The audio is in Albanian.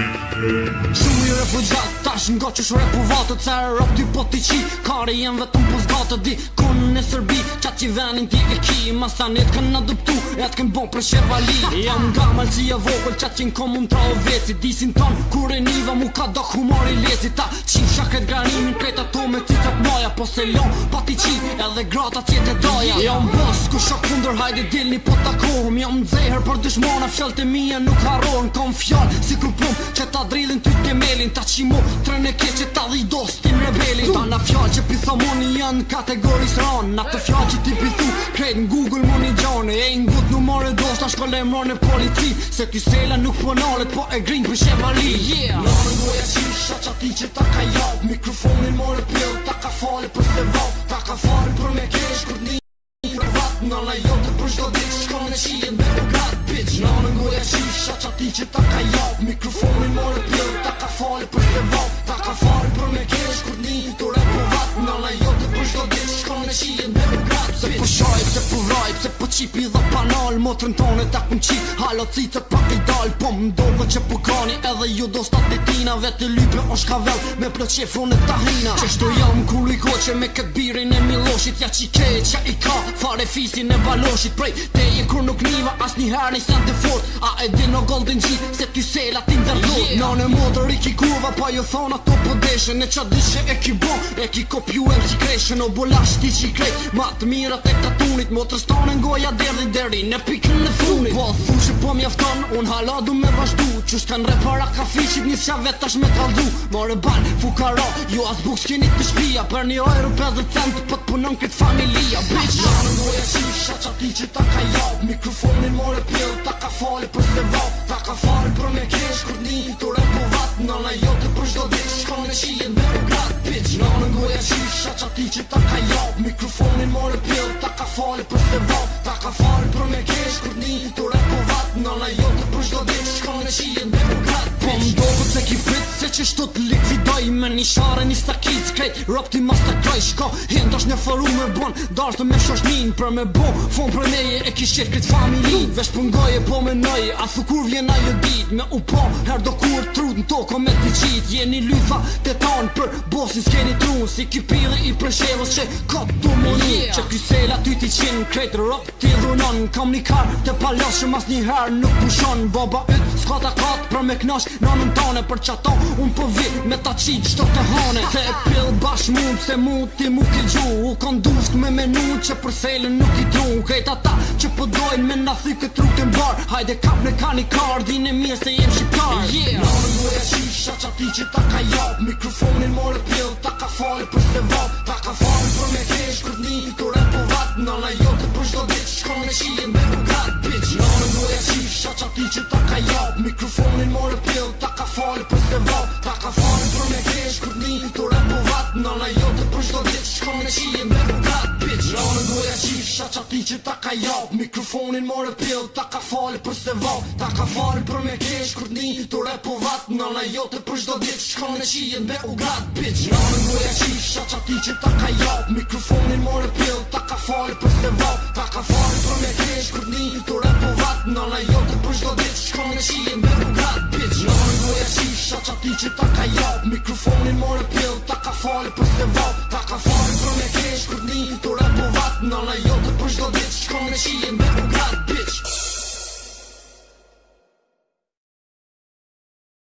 Shumë i refugjat, tash nga që shure po vatë Të cerë rëp dy po t'i qi, kare jenë vetëm po zgatë Di kunë në sërbi, qa që venin t'i e ki Mas të anet kanë në dëptu, e t'kem bon për shevali Jam nga malë si e vogël, qa që në komu tra o veci Disin ton, kur e niva mu ka do humor i lezi Ta qim shaket granimin, krejta to me cicat moja Po se lonë pa t'i qi, dhe grata tjetë dhe doja Ja më bës, ku shok kunder hajdi dilni po të kohëm Ja më dzeher për dëshmona, fjall të mija nuk harohen Kom fjall, si kru pum, që ta drilin ty të melin Ta qimo, tren e keqe, ta dhe i dos, tim rebelin Ta na fjall që pitha moni janë, kategoris ran Na të fjall që ti pithu, krejt në Google moni gjanë E i ngut në more dos, ta shkolle mor në politi Se ty sela nuk po po e grin për shemali yeah. ti që ta ka jab Mikrofonin more pill, ta ka fali për të vab ka farë për me kesh Kur t'ni një për vatë në lajot të për shkodit Shko në qijen dhe për gat, bitch Në në ngoja qisha që ati që ta ka jop Mikrofonin më në pjot, ta ka farë për të vop Ta ka farë për me kesh Kur t'ni një të rap për po vatë në lajot të për shkodit Shko në qijen dhe për gat, Se po qipi dhe panal Motrën tonë e ta kun qip Halo cicët pa i dal Po më dogo që po kani Edhe ju do stat të tina Vete lype o shkavel Me plët që fronë e ta hina Qështu jam ku lu i Me këtë birin e miloshit Ja që i ke që i ka Fare fisin e baloshit Prej te je kur nuk niva As një herë një sen të fort A e din o golden gjit Se ty sela ti ndërdo yeah. Nane motër i ki kurva Pa ju jo thonë ato po deshe Ne qa dyshe e ki bon E ki kopju e më si kreshe Në bolasht ti që krej Ma të mirat e tatunit Motrës tonë në goja derdi deri në pikën në funit Po, fushë po mjafton, unë haladu me vazhdu Që s'kan repara ka fishit një vet vetash me kaldu Morë ban, fukara, ju as buk s'kenit të shpia Për një ojru 50 cent, po punon këtë familia Bitch, ja në goja qisha, qa ti që ta ka jau jo. Mikrofonin more pjell, ta ka fali për s'te vau Ta ka fali për me kesh, kur një të repovau Në në jo të përshdo dhe shko në qi e bërë u grad pëtë Në në ngoja që ati që ta ka jo Mikrofonin mërë e pëllë ta ka falë për të vo Ta ka falë për me keshë një të rekovat po Në në jo të përshdo dhe shko në qi e bërë u grad Po më qështu të likvidoj Me një share një stakiz s'krejt Rop ti mas të kaj shko Hint është një faru me bon Dash të me shoshnin Për me bo Fon për neje e kishet këtë familin Vesh për ngoje po me nëje A thë kur vjena jo dit Me u po her do kur trut Në toko me të qit Jeni lytha të tan Për bosin s'keni trun Si ki i prëshevës që ka të du më një Që ky sel ti qin Krejt rop ti dhunon Kam një kar të palos Shë mas një her nuk pushon Boba yt kat Për me knash nonën tonë Për qato unë po vit me ta qit qëto të hane Se e pill bash mund Se mund ti mu ki gju U kon dusht me menu që për selin nuk i tru Kajt ata që po dojnë me na thy këtë rukë të mbar Hajde kap në ka një kar, dinë e mirë se jem shqiptar Në në në në e qisha që ati që ta ka jop Mikrofonin more pill, ta ka fali për se vop Ta ka fali për me kesh, kërni, kërre po vat që që ta ka Mikrofonin more pill Ta ka fali për se val Ta ka fali për me kesh Kër një të repu vat Në në jote për shdo dit Shka në qijet me u grat Bitch Në në në e qish Qa që ti që ta ka jap Mikrofonin more pill Ta ka fali për se val Ta ka fali për me kesh Kër një të repu vat Në në jote për shdo dit Shka në qijet me u grat Bitch Në në në qish Qa që që ta ka jap Mikro Në la jo të pështë do të qëtë Kone që me kukat pjë